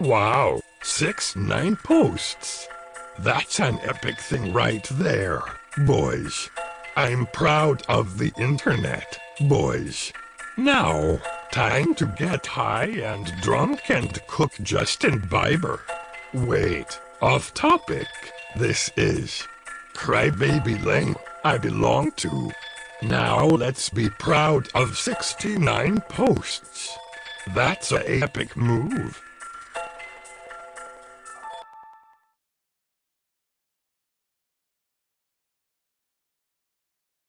Wow, six nine posts. That's an epic thing right there, boys. I'm proud of the internet, boys. Now, time to get high and drunk and cook Justin Bieber. Wait, off topic. This is Crybaby Lane I belong to. Now let's be proud of 69 posts. That's a epic move.